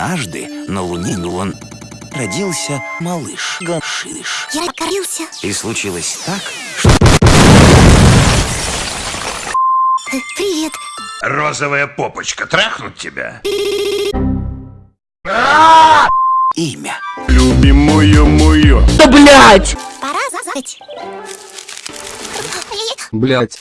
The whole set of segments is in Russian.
Однажды на Луне он родился малыш Гашиш. Я покорился. И случилось так, что... Привет. Розовая попочка, трахнуть тебя? имя. Любимую мою. Да блять! Пора зазать. Блять.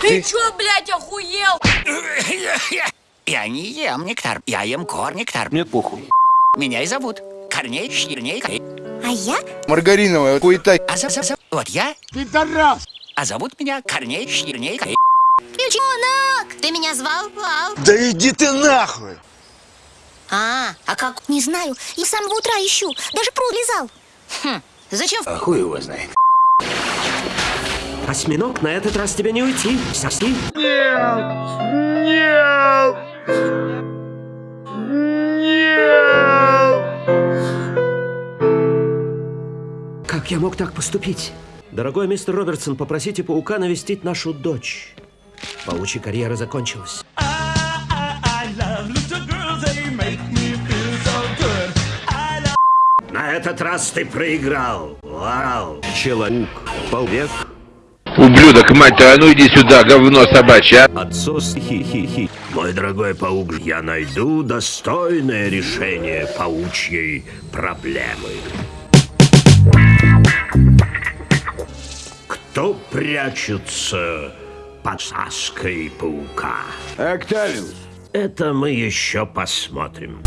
Ты чё, блядь, охуел? Я не ем нектар, я ем кор нектар. Мне похуй. Меня и зовут Корней Щирней. А я? Маргариновая хуета. А за, за- за- вот я. А зовут меня Корней Щирней. Ключонок! Ты меня звал? Вау. Да иди ты нахуй! А, а как? Не знаю. И с самого утра ищу. Даже пруд лизал. Хм, зачем? А хуй его знает. Осьминог, на этот раз тебе не уйти. Соски. Как я мог так поступить? Дорогой мистер Робертсон, попросите паука навестить нашу дочь. Паучья карьера закончилась. На этот раз ты проиграл. Вау. Человек. Полвек. Ублюдок, мать твою, а ну иди сюда, говно собачье, а. Отсос хи-хи-хи. Мой дорогой паук, я найду достойное решение паучьей проблемы. Кто прячется под саской паука? Октавиус. Это мы еще посмотрим.